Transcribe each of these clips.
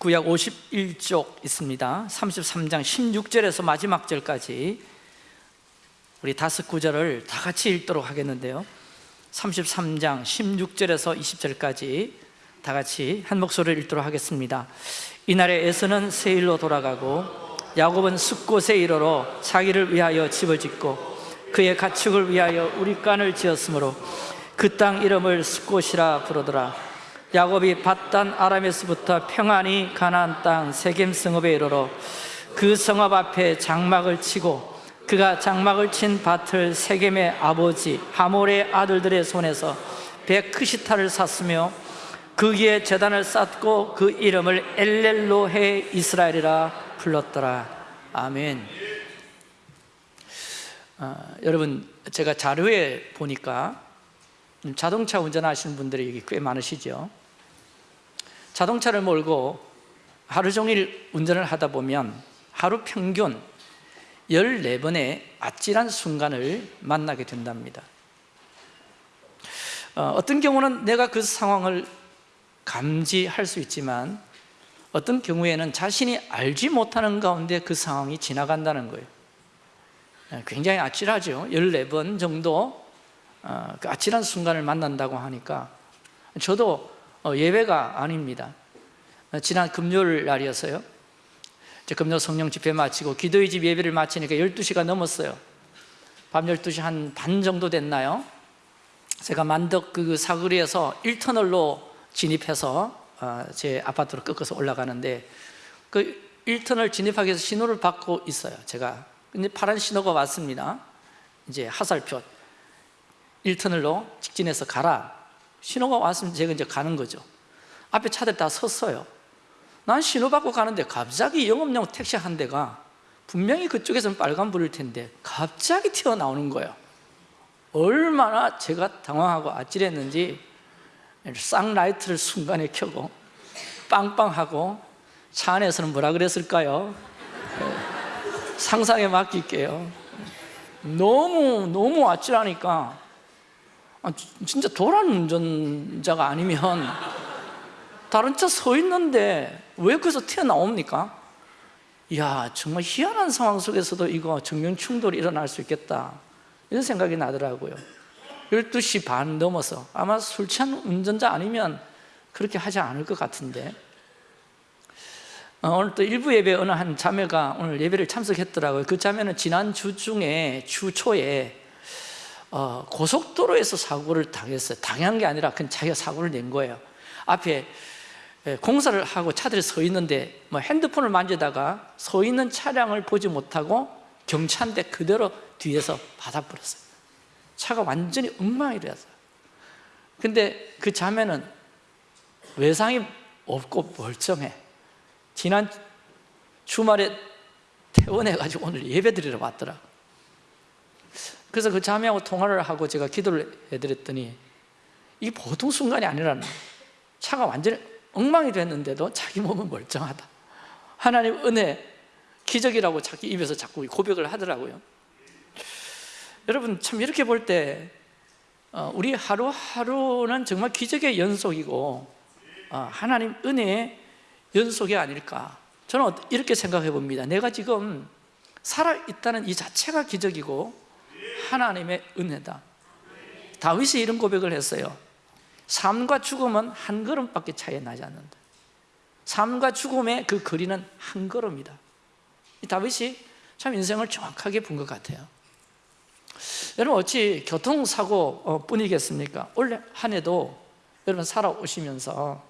구약 51쪽 있습니다. 33장 16절에서 마지막 절까지 우리 다섯 구절을 다 같이 읽도록 하겠는데요. 33장 16절에서 20절까지 다 같이 한 목소리를 읽도록 하겠습니다. 이날에 에서는 세일로 돌아가고 야곱은 숫곳에 이르러 자기를 위하여 집을 짓고 그의 가축을 위하여 우리간을 지었으므로 그 땅 이름을 숫곳이라 부르더라 야곱이 바단 아람에서부터 평안히 가나안 땅 세겜 성읍에 이르러 그 성읍 앞에 장막을 치고 그가 장막을 친 밭을 세겜의 아버지 하몰의 아들들의 손에서 백크시타를 샀으며 거기에 재단을 쌓고 그 이름을 엘렐로헤 이스라엘이라 불렀더라. 아멘. 어, 여러분 제가 자료에 보니까 자동차 운전하시는 분들이 여기 꽤 많으시죠 자동차를 몰고 하루 종일 운전을 하다 보면 하루 평균 14번의 아찔한 순간을 만나게 된답니다. 어, 어떤 경우는 내가 그 상황을 감지할 수 있지만 어떤 경우에는 자신이 알지 못하는 가운데 그 상황이 지나간다는 거예요. 예, 굉장히 아찔하죠. 14번 정도 어, 그 아찔한 순간을 만난다고 하니까 저도 어, 예배가 아닙니다. 어, 지난 금요일 날이었어요. 금요 성령 집회 마치고 기도의 집 예배를 마치니까 12시가 넘었어요. 밤 12시 한 반 정도 됐나요? 제가 만덕 그 사거리에서 1터널로 진입해서 제 아파트로 꺾어서 올라가는데 그 1터널 진입하기 위해서 신호를 받고 있어요 제가. 근데 파란 신호가 왔습니다. 이제 하살표. 1터널로 직진해서 가라 신호가 왔으면 제가 이제 가는 거죠. 앞에 차들 다 섰어요. 난 신호 받고 가는데 갑자기 영업용 택시 한 대가 분명히 그쪽에서는 빨간불일 텐데 갑자기 튀어나오는 거예요. 얼마나 제가 당황하고 아찔했는지 쌍라이트를 순간에 켜고 빵빵하고 차 안에서는 뭐라 그랬을까요? 상상에 맡길게요. 너무 너무 아찔하니까 아, 진짜 도란 운전자가 아니면 다른 차 서 있는데 왜 거기서 튀어나옵니까? 이야 정말 희한한 상황 속에서도 이거 정면 충돌이 일어날 수 있겠다. 이런 생각이 나더라고요. 12시 반 넘어서 아마 술 취한 운전자 아니면 그렇게 하지 않을 것 같은데. 어, 오늘 또 일부 예배 어느 한 자매가 오늘 예배를 참석했더라고요. 그 자매는 지난 주 중에 주 초에 어, 고속도로에서 사고를 당했어요. 당한 게 아니라 그냥 자기가 사고를 낸 거예요. 앞에 예, 공사를 하고 차들이 서 있는데 뭐 핸드폰을 만지다가 서 있는 차량을 보지 못하고 경차인데 그대로 뒤에서 받아버렸어요. 차가 완전히 엉망이 되었어요. 근데 그 자매는 외상이 없고 멀쩡해. 지난 주말에 퇴원해가지고 오늘 예배 드리러 왔더라 그래서 그 자매하고 통화를 하고 제가 기도를 해드렸더니 이게 보통 순간이 아니라는 차가 완전히 엉망이 됐는데도 자기 몸은 멀쩡하다. 하나님 은혜 기적이라고 자기 입에서 자꾸 고백을 하더라고요. 여러분 참 이렇게 볼때 어, 우리 하루하루는 정말 기적의 연속이고 어, 하나님 은혜의 연속이 아닐까. 저는 이렇게 생각해 봅니다. 내가 지금 살아있다는 이 자체가 기적이고 하나님의 은혜다. 다윗이 이런 고백을 했어요. 삶과 죽음은 한 걸음밖에 차이 나지 않는다. 삶과 죽음의 그 거리는 한 걸음이다. 다윗이 참 인생을 정확하게 본 것 같아요. 여러분 어찌 교통사고 어, 뿐이겠습니까? 올한 해도 여러분 살아오시면서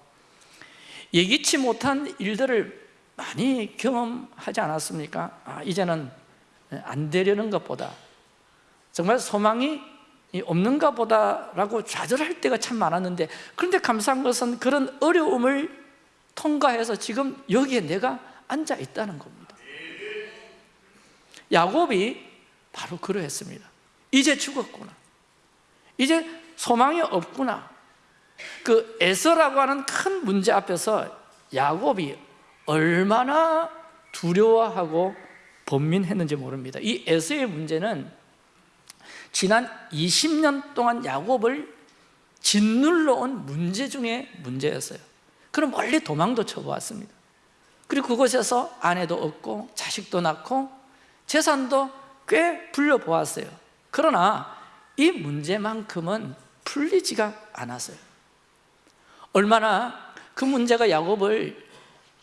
예기치 못한 일들을 많이 경험하지 않았습니까? 아, 이제는 안 되려는 것보다 정말 소망이 없는가 보다라고 좌절할 때가 참 많았는데 그런데 감사한 것은 그런 어려움을 통과해서 지금 여기에 내가 앉아 있다는 겁니다. 야곱이 바로 그러했습니다. 이제 죽었구나. 이제 소망이 없구나. 그 에서라고 하는 큰 문제 앞에서 야곱이 얼마나 두려워하고 번민했는지 모릅니다. 이 에서의 문제는 지난 20년 동안 야곱을 짓눌러 온 문제 중에 문제였어요. 그럼 멀리 도망도 쳐보았습니다. 그리고 그곳에서 아내도 얻고 자식도 낳고 재산도 꽤 불려보았어요. 그러나 이 문제만큼은 풀리지가 않았어요. 얼마나 그 문제가 야곱을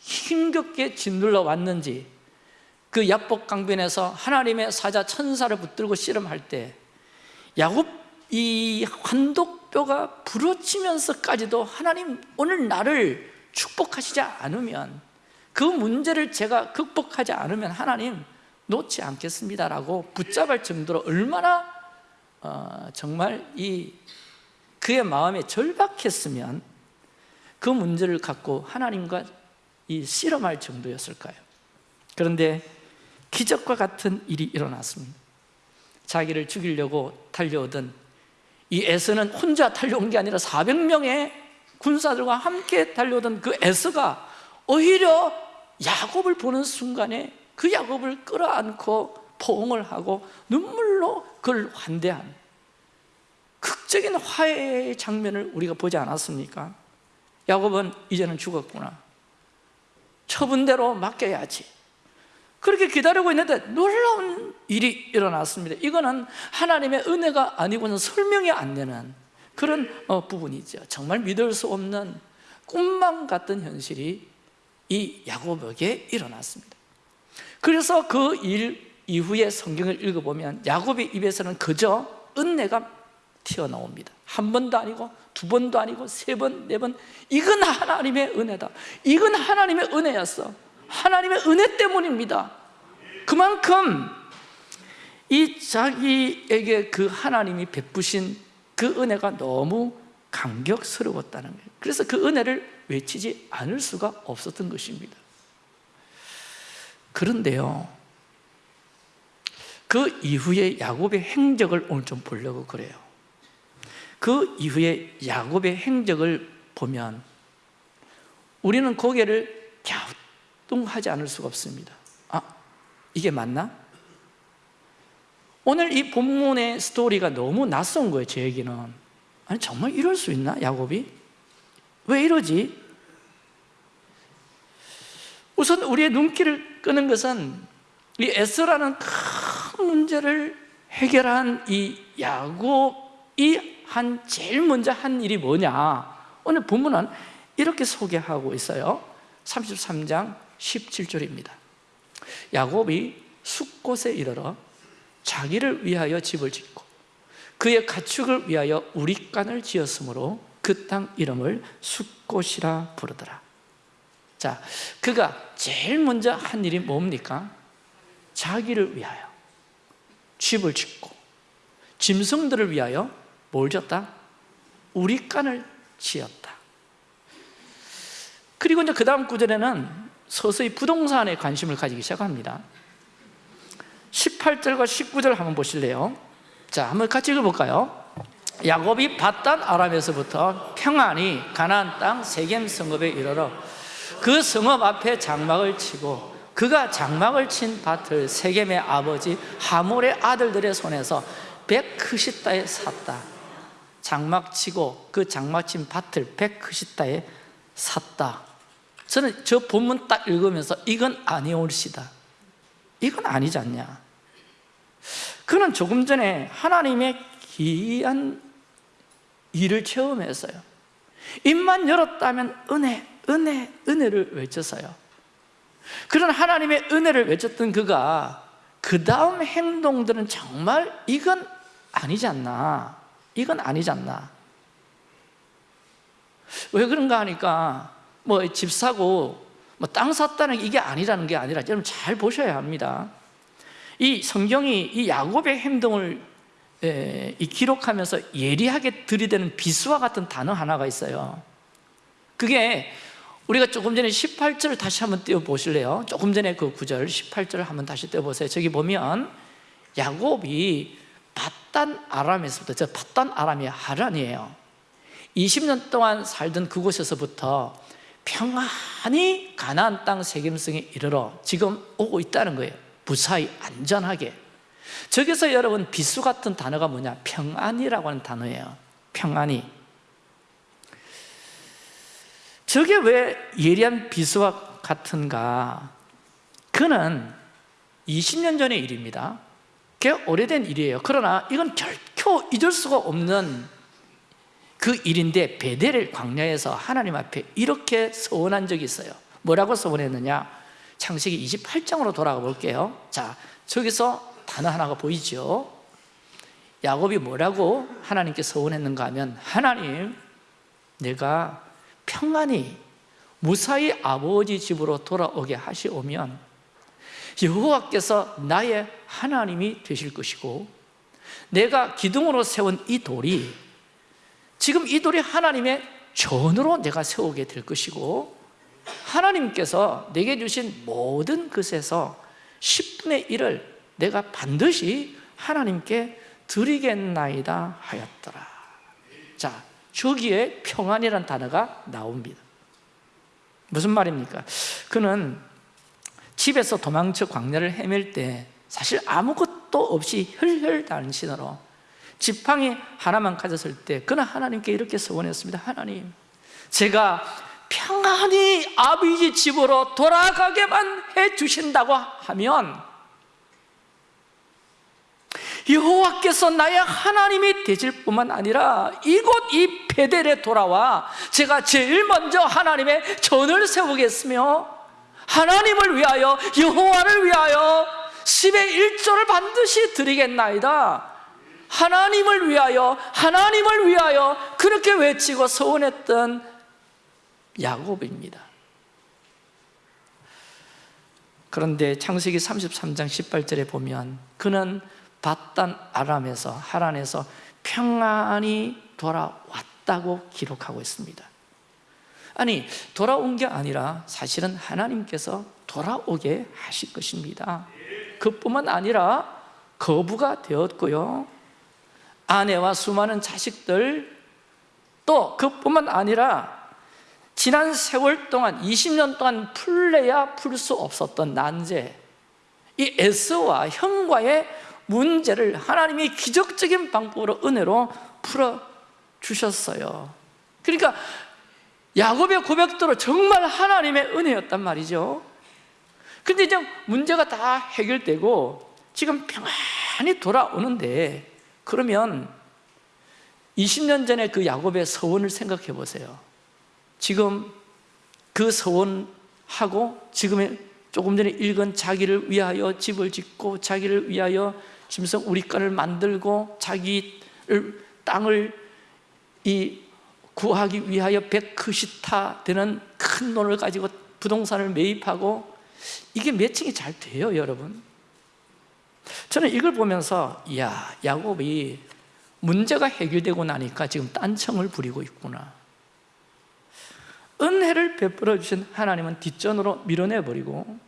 힘겹게 짓눌러 왔는지 그 야복 강변에서 하나님의 사자 천사를 붙들고 씨름할 때 야곱 이 환독뼈가 부러지면서까지도 하나님 오늘 나를 축복하시지 않으면 그 문제를 제가 극복하지 않으면 하나님 놓지 않겠습니다 라고 붙잡을 정도로 얼마나 어, 정말 이 그의 마음에 절박했으면 그 문제를 갖고 하나님과 이 씨름할 정도였을까요? 그런데 기적과 같은 일이 일어났습니다 자기를 죽이려고 달려오던 이 에서는 혼자 달려온 게 아니라 400명의 군사들과 함께 달려오던 그 에서가 오히려 야곱을 보는 순간에 그 야곱을 끌어안고 포옹을 하고 눈물로 그를 환대한 극적인 화해의 장면을 우리가 보지 않았습니까? 야곱은 이제는 죽었구나 처분대로 맡겨야지 그렇게 기다리고 있는데 놀라운 일이 일어났습니다. 이거는 하나님의 은혜가 아니고는 설명이 안 되는 그런 어, 부분이죠. 정말 믿을 수 없는 꿈만 같은 현실이 이 야곱에게 일어났습니다. 그래서 그 일 이후에 성경을 읽어보면 야곱의 입에서는 그저 은혜가 튀어나옵니다. 한 번도 아니고 두 번도 아니고 세 번, 네 번. 이건 하나님의 은혜다. 이건 하나님의 은혜였어 하나님의 은혜 때문입니다. 그만큼 이 자기에게 그 하나님이 베푸신 그 은혜가 너무 감격스러웠다는 거예요. 그래서 그 은혜를 외치지 않을 수가 없었던 것입니다. 그런데요 그 이후에 야곱의 행적을 오늘 좀 보려고 그래요. 그 이후에 야곱의 행적을 보면 우리는 고개를 갸 우뚱하지 않을 수가 없습니다 아, 이게 맞나? 오늘 이 본문의 스토리가 너무 낯선 거예요 제에게는 아니 정말 이럴 수 있나 야곱이? 왜 이러지? 우선 우리의 눈길을 끄는 것은 이 에스라는 큰 문제를 해결한 이 야곱이 한 제일 먼저 한 일이 뭐냐 오늘 본문은 이렇게 소개하고 있어요 33장 17절입니다 야곱이 숫곳에 이르러 자기를 위하여 집을 짓고 그의 가축을 위하여 우리간을 지었으므로 그 땅 이름을 숫곳이라 부르더라 자, 그가 제일 먼저 한 일이 뭡니까? 자기를 위하여 집을 짓고 짐승들을 위하여 뭘 졌다? 우리간을 지었다 그리고 이제 그 다음 구절에는 서서히 부동산에 관심을 가지기 시작합니다 18절과 19절 한번 보실래요? 자, 한번 같이 읽어볼까요? 야곱이 바단 아람에서부터 평안히 가나안 땅 세겜 성읍에 이르러 그 성읍 앞에 장막을 치고 그가 장막을 친 밭을 세겜의 아버지 하몰의 아들들의 손에서 백크시다에 샀다 장막 치고 그 장막 친 밭을 백크시다에 샀다 저는 저 본문 딱 읽으면서 이건 아니올시다. 이건 아니지 않냐? 그는 조금 전에 하나님의 귀한 일을 체험했어요. 입만 열었다면 은혜, 은혜, 은혜를 외쳤어요. 그런 하나님의 은혜를 외쳤던 그가 그 다음 행동들은 정말 이건 아니지 않나? 이건 아니지 않나? 왜 그런가 하니까 뭐 집 사고 뭐 땅 샀다는 게 이게 아니라는 게 아니라 여러분 잘 보셔야 합니다. 이 성경이 이 야곱의 행동을 에, 이 기록하면서 예리하게 들이대는 비수와 같은 단어 하나가 있어요. 그게 우리가 조금 전에 18절을 다시 한번 띄워보실래요? 조금 전에 그 구절 18절을 한번 다시 띄워보세요. 저기 보면 야곱이 바단 아람에서부터 저 바단 아람이 하란이에요. 20년 동안 살던 그곳에서부터 평안히 가나안 땅 세겜성에 이르러 지금 오고 있다는 거예요. 무사히 안전하게. 저기서 여러분 비수 같은 단어가 뭐냐? 평안이라고 하는 단어예요. 평안이. 저게 왜 예리한 비수와 같은가? 그는 20년 전의 일입니다. 꽤 오래된 일이에요. 그러나 이건 결코 잊을 수가 없는 그 일인데 베델의 광야에서 하나님 앞에 이렇게 서원한 적이 있어요 뭐라고 서원했느냐? 창세기 28장으로 돌아가 볼게요 자, 저기서 단어 하나가 보이죠? 야곱이 뭐라고 하나님께 서원했는가 하면 하나님 내가 평안히 무사히 아버지 집으로 돌아오게 하시오면 여호와께서 나의 하나님이 되실 것이고 내가 기둥으로 세운 이 돌이 지금 이 돌이 하나님의 전으로 내가 세우게 될 것이고 하나님께서 내게 주신 모든 것에서 10분의 1을 내가 반드시 하나님께 드리겠나이다 하였더라 자, 저기에 평안이라는 단어가 나옵니다 무슨 말입니까? 그는 집에서 도망쳐 광야를 헤맬 때 사실 아무것도 없이 혈혈단신으로 지팡이 하나만 가졌을 때 그는 하나님께 이렇게 서원했습니다. 하나님 제가 평안히 아버지 집으로 돌아가게만 해주신다고 하면 여호와께서 나의 하나님이 되실 뿐만 아니라 이곳 이 베델에 돌아와 제가 제일 먼저 하나님의 전을 세우겠으며 하나님을 위하여 여호와를 위하여 10의 1조를 반드시 드리겠나이다 하나님을 위하여 하나님을 위하여 그렇게 외치고 서원했던 야곱입니다. 그런데 창세기 33장 18절에 보면 그는 바단 아람에서 하란에서 평안히 돌아왔다고 기록하고 있습니다. 아니 돌아온 게 아니라 사실은 하나님께서 돌아오게 하실 것입니다. 그뿐만 아니라 거부가 되었고요 아내와 수많은 자식들 또 그뿐만 아니라 지난 세월 동안 20년 동안 풀래야 풀 수 없었던 난제 이 에스와 형과의 문제를 하나님이 기적적인 방법으로 은혜로 풀어주셨어요. 그러니까 야곱의 고백대로 정말 하나님의 은혜였단 말이죠. 근데 이제 문제가 다 해결되고 지금 평안히 돌아오는데 그러면 20년 전에 그 야곱의 서원을 생각해 보세요. 지금 그 서원하고 지금의 조금 전에 읽은 자기를 위하여 집을 짓고 자기를 위하여 짐승 우리가를 만들고 자기를 땅을 이 구하기 위하여 백크시타 되는 큰 돈을 가지고 부동산을 매입하고 이게 매칭이 잘 돼요 여러분 저는 이걸 보면서 이야 야곱이 문제가 해결되고 나니까 지금 딴청을 부리고 있구나. 은혜를 베풀어 주신 하나님은 뒷전으로 밀어내버리고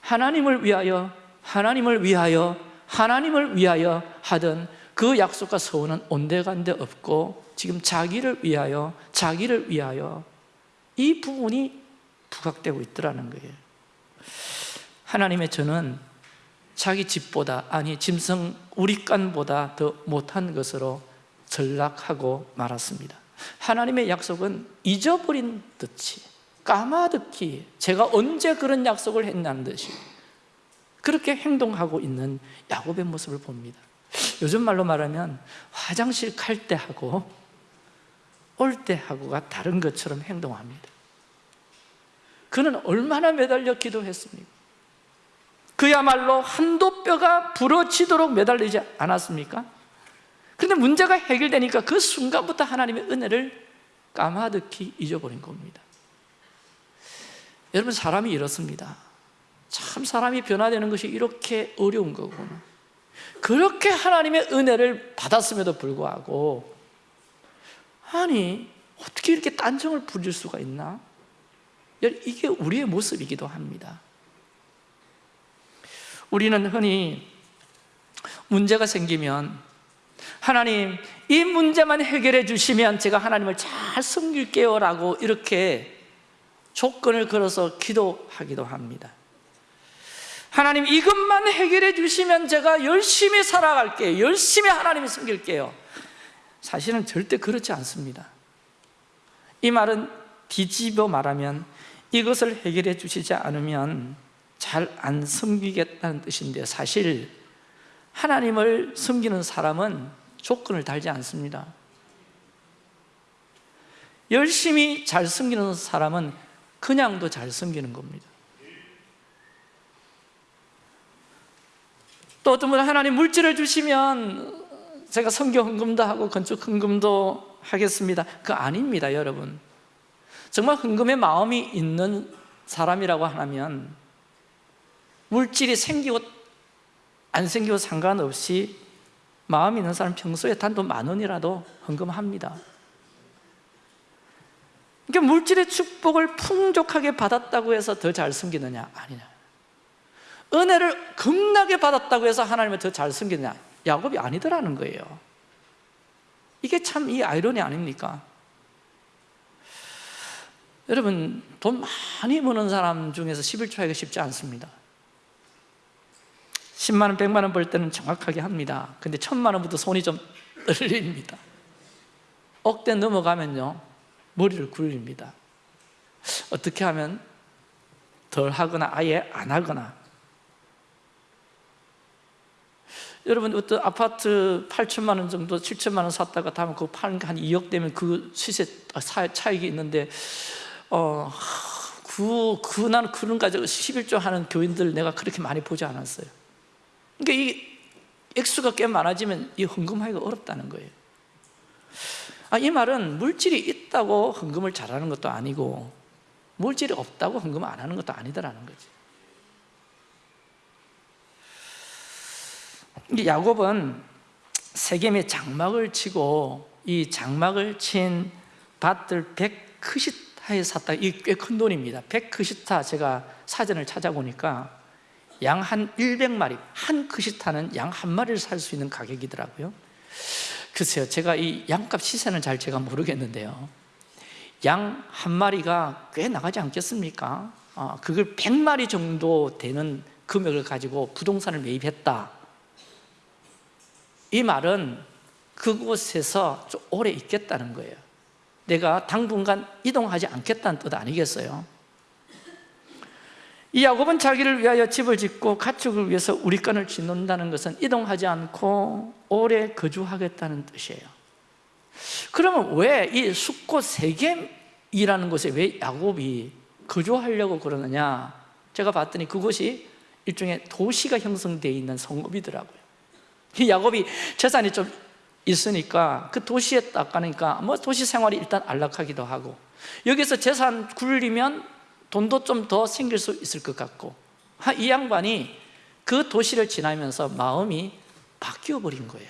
하나님을 위하여 하나님을 위하여 하나님을 위하여 하던 그 약속과 서원은 온데간데 없고 지금 자기를 위하여 자기를 위하여 이 부분이 부각되고 있더라는 거예요. 하나님의 저는 자기 집보다 아니 짐승 우리간보다 더 못한 것으로 전락하고 말았습니다. 하나님의 약속은 잊어버린 듯이 까마득히 제가 언제 그런 약속을 했냐는 듯이 그렇게 행동하고 있는 야곱의 모습을 봅니다. 요즘 말로 말하면 화장실 갈 때 하고 올 때 하고가 다른 것처럼 행동합니다. 그는 얼마나 매달려 기도했습니까? 그야말로 한도 뼈가 부러지도록 매달리지 않았습니까? 그런데 문제가 해결되니까 그 순간부터 하나님의 은혜를 까마득히 잊어버린 겁니다 여러분 사람이 이렇습니다 참 사람이 변화되는 것이 이렇게 어려운 거구나 그렇게 하나님의 은혜를 받았음에도 불구하고 아니 어떻게 이렇게 딴정을 부릴 수가 있나? 이게 우리의 모습이기도 합니다 우리는 흔히 문제가 생기면 하나님 이 문제만 해결해 주시면 제가 하나님을 잘 섬길게요 라고 이렇게 조건을 걸어서 기도하기도 합니다. 하나님 이것만 해결해 주시면 제가 열심히 살아갈게요. 열심히 하나님을 섬길게요. 사실은 절대 그렇지 않습니다. 이 말은 뒤집어 말하면 이것을 해결해 주시지 않으면 잘 안 섬기겠다는 뜻인데 사실 하나님을 섬기는 사람은 조건을 달지 않습니다. 열심히 잘 섬기는 사람은 그냥도 잘 섬기는 겁니다. 또 어떤 분은 하나님 물질을 주시면 제가 성교 헌금도 하고 건축 헌금도 하겠습니다. 그거 아닙니다 여러분. 정말 헌금의 마음이 있는 사람이라고 하면 물질이 생기고 안 생기고 상관없이 마음 있는 사람 평소에 단돈 만 원이라도 헌금합니다 그러니까 물질의 축복을 풍족하게 받았다고 해서 더잘 섬기느냐? 아니냐 은혜를 겁나게 받았다고 해서 하나님을 더잘 섬기느냐? 야곱이 아니더라는 거예요 이게 참 이 아이러니 아닙니까? 여러분 돈 많이 버는 사람 중에서 11조 하기가 쉽지 않습니다 10만 원, 100만 원 벌 때는 정확하게 합니다. 근데 1000만 원부터 손이 좀 떨립니다. 억대 넘어가면요 머리를 굴립니다. 어떻게 하면 덜 하거나 아예 안 하거나. 여러분 어떤 아파트 8천만 원 정도 7천만 원 샀다가 다음에 그거 파는 게 한 2억 되면 그 시세 차익이 있는데 어, 그, 그 나는 그런 가지고 11조 하는 교인들 내가 그렇게 많이 보지 않았어요 그러니까 이 액수가 꽤 많아지면 이 헌금하기가 어렵다는 거예요. 아, 이 말은 물질이 있다고 헌금을 잘하는 것도 아니고 물질이 없다고 헌금을 안 하는 것도 아니더라는 거지. 야곱은 세겜에 장막을 치고 이 장막을 친 밭들 100크시타에 샀다. 이 꽤 큰 돈입니다. 100크시타 제가 사전을 찾아보니까 양 한 100마리 한 크시타는 양 한 마리를 살 수 있는 가격이더라고요 글쎄요 제가 이 양값 시세는 잘 제가 모르겠는데요 양 한 마리가 꽤 나가지 않겠습니까? 아, 그걸 100마리 정도 되는 금액을 가지고 부동산을 매입했다 이 말은 그곳에서 좀 오래 있겠다는 거예요 내가 당분간 이동하지 않겠다는 뜻 아니겠어요? 이 야곱은 자기를 위하여 집을 짓고 가축을 위해서 우리간을 짓는다는 것은 이동하지 않고 오래 거주하겠다는 뜻이에요. 그러면 왜이 숫곳 세겜이라는 곳에 왜 야곱이 거주하려고 그러느냐? 제가 봤더니 그곳이 일종의 도시가 형성되어 있는 성읍이더라고요. 이 야곱이 재산이 좀 있으니까 그 도시에 딱 가니까 뭐 도시 생활이 일단 안락하기도 하고 여기서 재산 굴리면 돈도 좀 더 생길 수 있을 것 같고 이 양반이 그 도시를 지나면서 마음이 바뀌어 버린 거예요.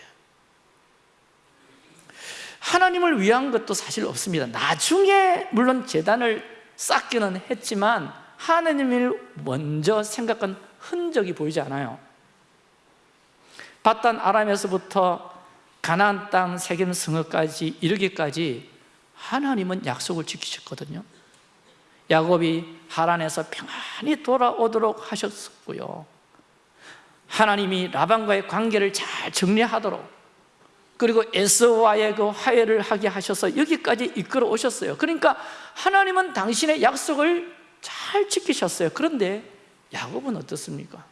하나님을 위한 것도 사실 없습니다. 나중에 물론 재단을 쌓기는 했지만 하나님을 먼저 생각한 흔적이 보이지 않아요. 바단 아람에서부터 가나안 땅 세겜 성읍까지 이르기까지 하나님은 약속을 지키셨거든요 야곱이 하란에서 평안히 돌아오도록 하셨고요. 하나님이 라반과의 관계를 잘 정리하도록 그리고 에서와의 그 화해를 하게 하셔서 여기까지 이끌어 오셨어요. 그러니까 하나님은 당신의 약속을 잘 지키셨어요. 그런데 야곱은 어떻습니까?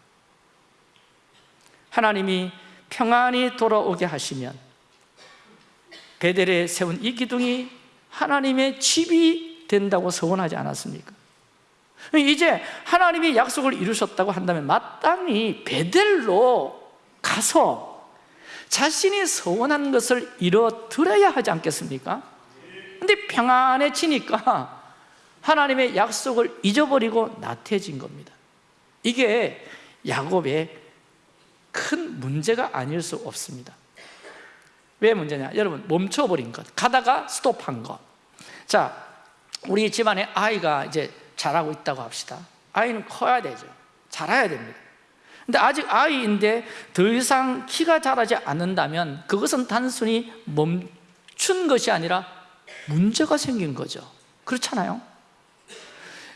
하나님이 평안히 돌아오게 하시면 베델에 세운 이 기둥이 하나님의 집이 된다고 서원하지 않았습니까? 이제 하나님이 약속을 이루셨다고 한다면 마땅히 베델로 가서 자신이 서원한 것을 이뤄드려야 하지 않겠습니까? 근데 평안해지니까 하나님의 약속을 잊어버리고 나태해진 겁니다 이게 야곱의 큰 문제가 아닐 수 없습니다 왜 문제냐? 여러분 멈춰버린 것 가다가 스톱한 것 자, 우리 집안에 아이가 이제 자라고 있다고 합시다. 아이는 커야 되죠. 자라야 됩니다. 근데 아직 아이인데 더 이상 키가 자라지 않는다면 그것은 단순히 멈춘 것이 아니라 문제가 생긴 거죠. 그렇잖아요.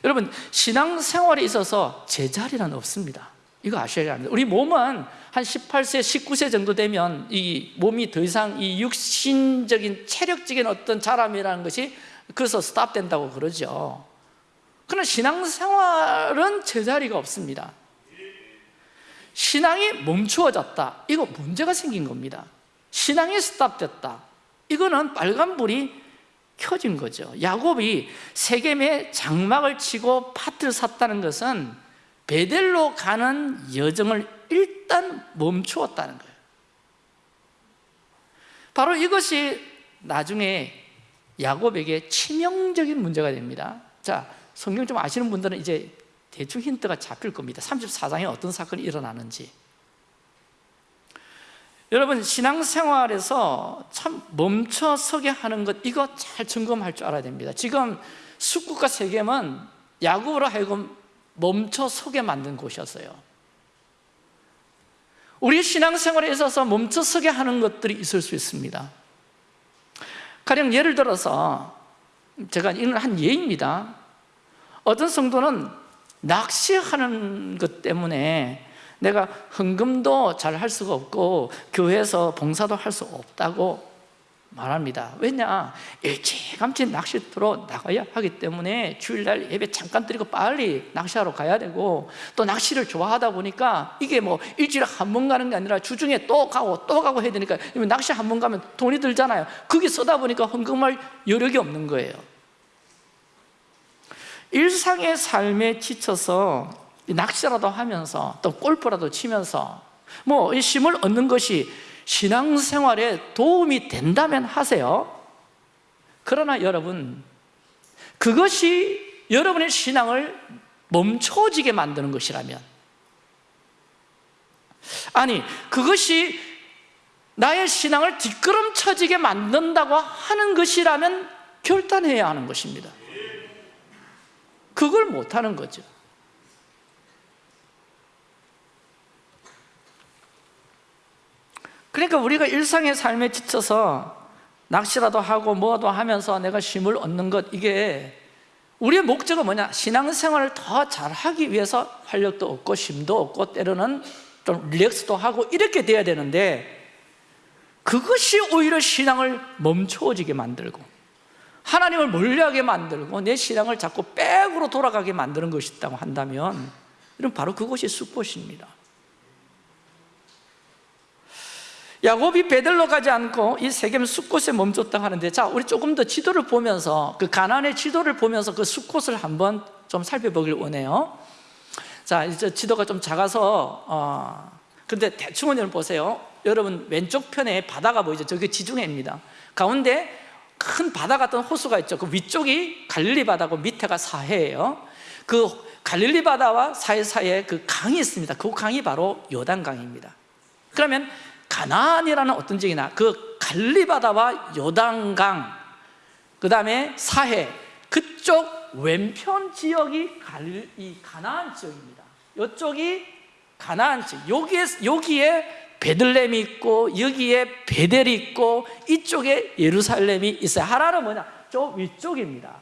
여러분 신앙생활에 있어서 제자리는 없습니다. 이거 아셔야 합니다. 우리 몸은 한 18세, 19세 정도 되면 이 몸이 더 이상 이 육신적인 체력적인 어떤 자람이라는 것이 그래서 스탑 된다고 그러죠. 그러나 신앙생활은 제자리가 없습니다. 신앙이 멈추어졌다. 이거 문제가 생긴 겁니다. 신앙이 스탑됐다. 이거는 빨간불이 켜진 거죠. 야곱이 세겜에 장막을 치고 밭을 샀다는 것은 베델로 가는 여정을 일단 멈추었다는 거예요. 바로 이것이 나중에 야곱에게 치명적인 문제가 됩니다. 자, 성경 좀 아시는 분들은 이제 대충 힌트가 잡힐 겁니다. 34장에 어떤 사건이 일어나는지. 여러분 신앙생활에서 참 멈춰서게 하는 것 이거 잘 점검할 줄 알아야 됩니다. 지금 숙국과 세겜은 야곱으로 하여금 멈춰서게 만든 곳이었어요. 우리 신앙생활에 있어서 멈춰서게 하는 것들이 있을 수 있습니다 가령 예를 들어서 제가 이건 한 예입니다. 어떤 성도는 낚시하는 것 때문에 내가 헌금도 잘 할 수가 없고 교회에서 봉사도 할 수 없다고 말합니다. 왜냐? 일찌감치 낚시터로 나가야 하기 때문에 주일날 예배 잠깐 드리고 빨리 낚시하러 가야 되고 또 낚시를 좋아하다 보니까 이게 뭐 일주일에 한 번 가는 게 아니라 주중에 또 가고 또 가고 해야 되니까 낚시 한 번 가면 돈이 들잖아요. 그게 쓰다 보니까 헌금할 여력이 없는 거예요. 일상의 삶에 지쳐서 낚시라도 하면서 또 골프라도 치면서 뭐이 힘을 얻는 것이 신앙생활에 도움이 된다면 하세요. 그러나 여러분 그것이 여러분의 신앙을 멈춰지게 만드는 것이라면 아니 그것이 나의 신앙을 뒷걸음쳐지게 만든다고 하는 것이라면 결단해야 하는 것입니다. 그걸 못하는 거죠 그러니까 우리가 일상의 삶에 지쳐서 낚시라도 하고 뭐도 하면서 내가 쉼을 얻는 것 이게 우리의 목적은 뭐냐? 신앙생활을 더 잘하기 위해서 활력도 얻고 쉼도 얻고 때로는 좀 릴렉스도 하고 이렇게 돼야 되는데 그것이 오히려 신앙을 멈춰지게 만들고 하나님을 멀리하게 만들고 내 신앙을 자꾸 백으로 돌아가게 만드는 것이 있다고 한다면 이런 바로 그것이 숲꽃입니다 야곱이 베들로 가지 않고 이 세겜 숲곳에 멈췄다 하는데 자 우리 조금 더 지도를 보면서 그 가난의 지도를 보면서 그 숲곳을 한번 좀 살펴보길 원해요. 자 이제 지도가 좀 작아서 어, 근데 대충 여러분 보세요. 여러분 왼쪽 편에 바다가 보이죠? 저게 지중해입니다. 가운데 큰 바다 같은 호수가 있죠. 그 위쪽이 갈릴리 바다고 밑에가 사해예요. 그 갈릴리 바다와 사해 사이에 그 강이 있습니다. 그 강이 바로 요단강입니다. 그러면 가나안이라는 어떤 지역이나 그 갈리바다와 요단강 그 다음에 사해 그쪽 왼편 지역이 갈, 이 가나안 지역입니다 이쪽이 가나안 지역 여기에, 여기에 베들렘이 있고 여기에 베델이 있고 이쪽에 예루살렘이 있어요 하란은 뭐냐? 저 위쪽입니다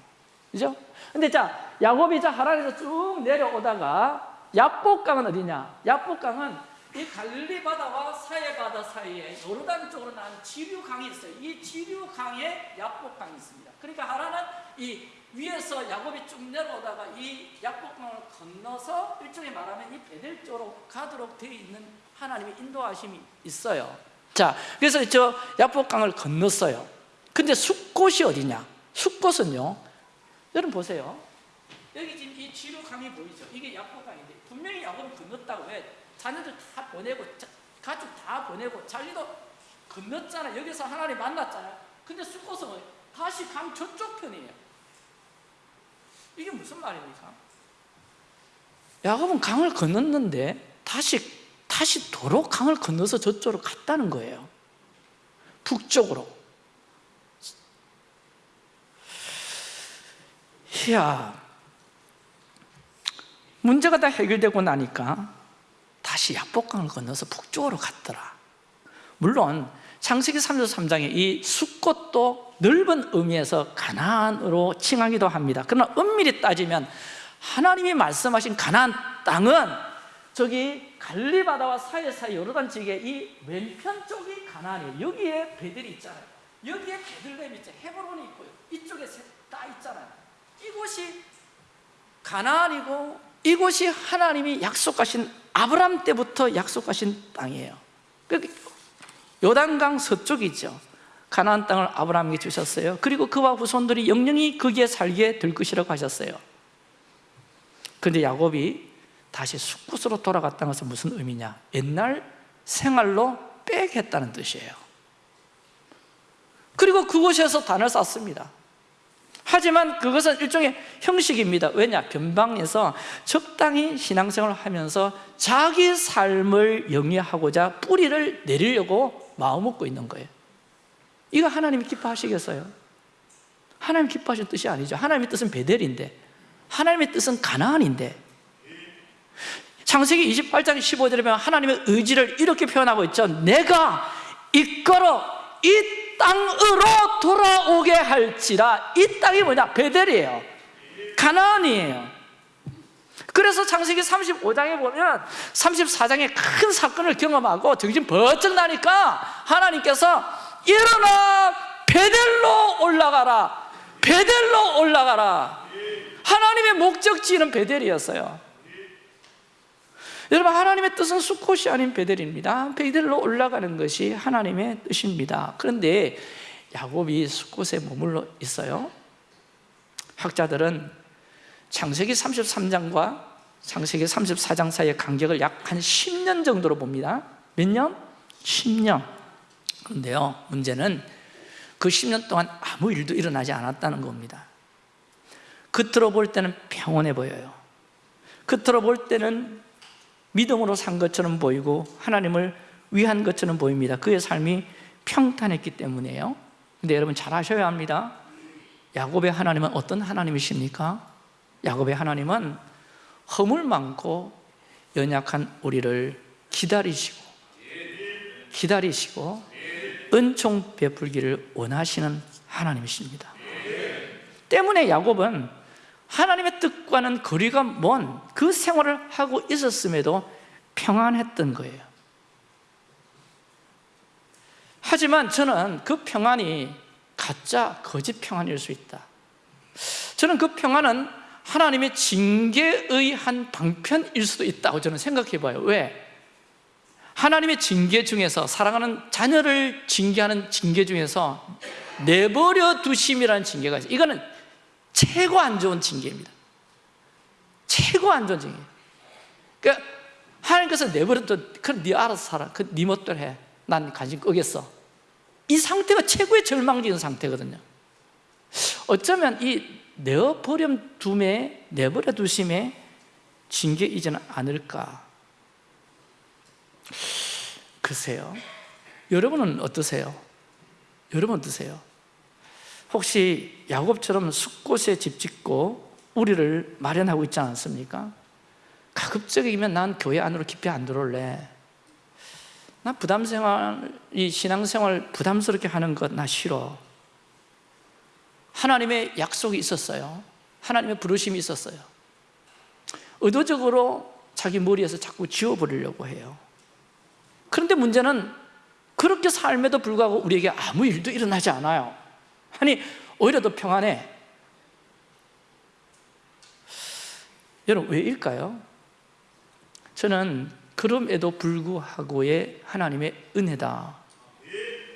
그죠? 근데 자 야곱이 자 하란에서 쭉 내려오다가 야복강은 어디냐? 야복강은 이 갈릴리 바다와 사해 바다 사이에 요르단 쪽으로 난 지류강이 있어요. 이 지류강에 야복강이 있습니다. 그러니까 하나는 이 위에서 야곱이 쭉 내려오다가 이 야복강을 건너서 일종의 말하면 이 베델 쪽으로 가도록 되어 있는 하나님의 인도하심이 있어요. 자, 그래서 저 야복강을 건넜어요. 근데 숲곳이 어디냐? 숲곳은요. 여러분 보세요. 여기 지금 이 지류강이 보이죠? 이게 야복강인데 분명히 야곱이 건넜다고 왜? 자녀들 다 보내고 가족 다 보내고 자기도 건넜잖아 여기서 하나님 만났잖아 근데 숲곳은 다시 강 저쪽 편이에요. 이게 무슨 말입니까? 야곱은 강을 건넜는데 다시 다시 도로 강을 건너서 저쪽으로 갔다는 거예요. 북쪽으로. 이야 문제가 다 해결되고 나니까 다시 약복강을 건너서 북쪽으로 갔더라. 물론 창세기 3절 3장에 이 숲꽃도 넓은 의미에서 가나안으로 칭하기도 합니다. 그러나 엄밀히 따지면 하나님이 말씀하신 가나안 땅은 저기 갈리바다와 사이 사이 요르단 지역의 이 왼편 쪽이 가나안이에요. 여기에 베들이 있잖아요. 여기에 베들렘이 있죠. 헤브론이 있고요. 이쪽에 다 있잖아요. 이곳이 가나안이고 이곳이 하나님이 약속하신 아브람 때부터 약속하신 땅이에요. 그 요단강 서쪽이죠. 가나안 땅을 아브라함에게 주셨어요. 그리고 그와 후손들이 영영이 거기에 살게 될 것이라고 하셨어요. 그런데 야곱이 다시 숲곳으로 돌아갔다는 것은 무슨 의미냐? 옛날 생활로 빽했다는 뜻이에요. 그리고 그곳에서 단을 쌓습니다 하지만 그것은 일종의 형식입니다. 왜냐? 변방에서 적당히 신앙생활을 하면서 자기 삶을 영위하고자 뿌리를 내리려고 마음먹고 있는 거예요. 이거 하나님이 기뻐하시겠어요? 하나님 기뻐하시는 뜻이 아니죠. 하나님의 뜻은 베델인데 하나님의 뜻은 가나안인데. 창세기 28장 15절에 보면 하나님의 의지를 이렇게 표현하고 있죠. 내가 이끌어 이 땅으로 돌아오게 할지라. 이 땅이 뭐냐? 베델이에요. 가나안이에요. 그래서 창세기 35장에 보면 34장에 큰 사건을 경험하고 정신 번쩍 나니까 하나님께서 일어나 베델로 올라가라. 베델로 올라가라. 하나님의 목적지는 베델이었어요 여러분 하나님의 뜻은 수컷이 아닌 베델입니다. 베델로 올라가는 것이 하나님의 뜻입니다. 그런데 야곱이 수컷에 머물러 있어요. 학자들은 창세기 33장과 창세기 34장 사이의 간격을 약 한 10년 정도로 봅니다. 몇 년? 10년. 그런데요 문제는 그 10년 동안 아무 일도 일어나지 않았다는 겁니다. 겉으로 볼 때는 평온해 보여요. 겉으로 볼 때는 믿음으로 산 것처럼 보이고 하나님을 위한 것처럼 보입니다. 그의 삶이 평탄했기 때문이에요. 근데 여러분 잘 아셔야 합니다. 야곱의 하나님은 어떤 하나님이십니까? 야곱의 하나님은 허물 많고 연약한 우리를 기다리시고 기다리시고 은총 베풀기를 원하시는 하나님이십니다. 때문에 야곱은 하나님의 뜻과는 거리가 먼 그 생활을 하고 있었음에도 평안했던 거예요. 하지만 저는 그 평안이 가짜 거짓 평안일 수 있다. 저는 그 평안은 하나님의 징계의 한 방편일 수도 있다고 저는 생각해 봐요. 왜? 하나님의 징계 중에서 사랑하는 자녀를 징계하는 징계 중에서 내버려 두심이라는 징계가 있어요. 이거는 최고 안 좋은 징계입니다. 최고 안 좋은 징계. 그러니까 하나님께서 내버려둬. 그럼 네 알아서 살아. 그네 멋대로 해 난 관심 끄겠어. 이 상태가 최고의 절망적인 상태거든요. 어쩌면 이 내어버려 둠에 내버려 두심에 징계이지는 않을까? 글쎄요. 여러분은 어떠세요? 여러분 어떠세요? 혹시 야곱처럼 숲곳에 집 짓고 우리를 마련하고 있지 않습니까? 가급적이면 난 교회 안으로 깊이 안 들어올래. 나 부담생활, 이 신앙생활 부담스럽게 하는 것 나 싫어. 하나님의 약속이 있었어요. 하나님의 부르심이 있었어요. 의도적으로 자기 머리에서 자꾸 지워버리려고 해요. 그런데 문제는 그렇게 삶에도 불구하고 우리에게 아무 일도 일어나지 않아요 아니 오히려 더 평안해. 여러분 왜일까요? 저는 그럼에도 불구하고의 하나님의 은혜다.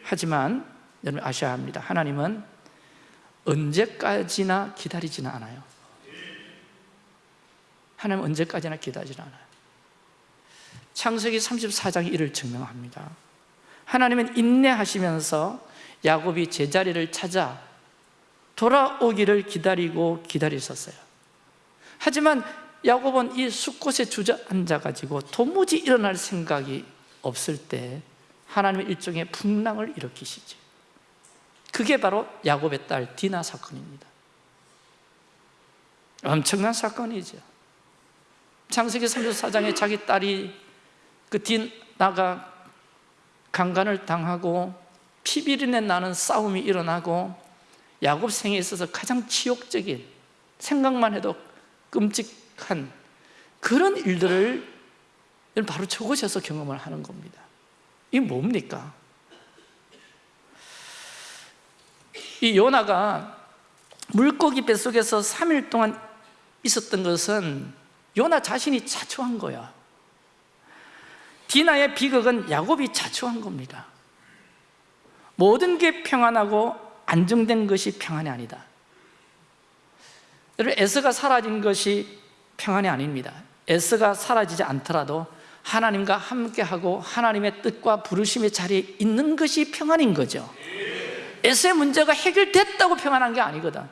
하지만 여러분 아셔야 합니다. 하나님은 언제까지나 기다리지는 않아요. 하나님 언제까지나 기다리지 않아요. 창세기 34장이 이를 증명합니다. 하나님은 인내하시면서 야곱이 제자리를 찾아 돌아오기를 기다리고 기다리셨어요. 하지만 야곱은 이 숲곳에 주저앉아가지고 도무지 일어날 생각이 없을 때 하나님의 일종의 풍랑을 일으키시죠 그게 바로 야곱의 딸 디나 사건입니다. 엄청난 사건이죠. 창세기 34장에 자기 딸이 그 디나가 강간을 당하고 피비린내 나는 싸움이 일어나고 야곱 생에 있어서 가장 치욕적인 생각만 해도 끔찍한 그런 일들을 바로 저곳에서 경험을 하는 겁니다. 이게 뭡니까? 이 요나가 물고기 뱃속에서 3일 동안 있었던 것은 요나 자신이 자초한 거야. 디나의 비극은 야곱이 자초한 겁니다 모든 게 평안하고 안정된 것이 평안이 아니다. 여러분 에스가 사라진 것이 평안이 아닙니다. 에스가 사라지지 않더라도 하나님과 함께하고 하나님의 뜻과 부르심의 자리에 있는 것이 평안인 거죠. 에스의 문제가 해결됐다고 평안한 게 아니거든.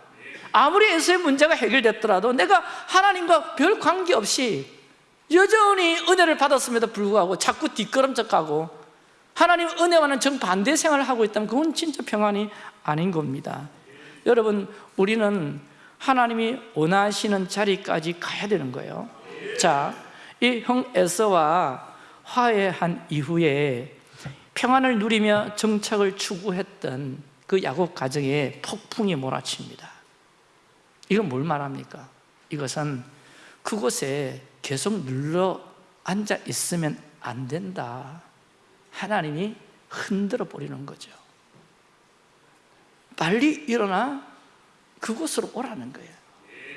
아무리 에스의 문제가 해결됐더라도 내가 하나님과 별 관계없이 여전히 은혜를 받았음에도 불구하고 자꾸 뒷걸음질 하고 하나님 은혜와는 정반대 생활을 하고 있다면 그건 진짜 평안이 아닌 겁니다. 여러분 우리는 하나님이 원하시는 자리까지 가야 되는 거예요. 자, 이 형 에서와 화해한 이후에 평안을 누리며 정착을 추구했던 그 야곱 가정에 폭풍이 몰아칩니다. 이건 뭘 말합니까? 이것은 그곳에 계속 눌러 앉아 있으면 안 된다 하나님이 흔들어 버리는 거죠. 빨리 일어나 그곳으로 오라는 거예요.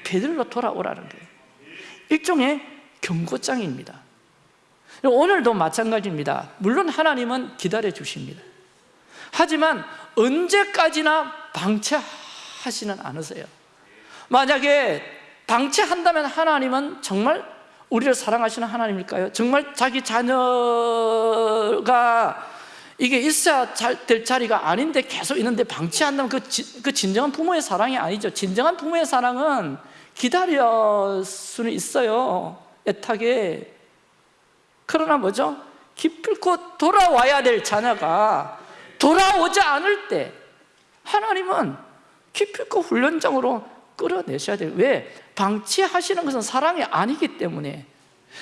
베들로 돌아오라는 거예요. 일종의 경고장입니다. 오늘도 마찬가지입니다. 물론 하나님은 기다려 주십니다. 하지만 언제까지나 방치하시는 않으세요. 만약에 방치한다면 하나님은 정말 우리를 사랑하시는 하나님일까요? 정말 자기 자녀가 이게 있어야 될 자리가 아닌데 계속 있는데 방치한다면 그, 지, 그 진정한 부모의 사랑이 아니죠 진정한 부모의 사랑은 기다릴 수는 있어요 애타게 그러나 뭐죠? 기필코 돌아와야 될 자녀가 돌아오지 않을 때 하나님은 기필코 훈련장으로 끌어내셔야 돼요 왜? 방치하시는 것은 사랑이 아니기 때문에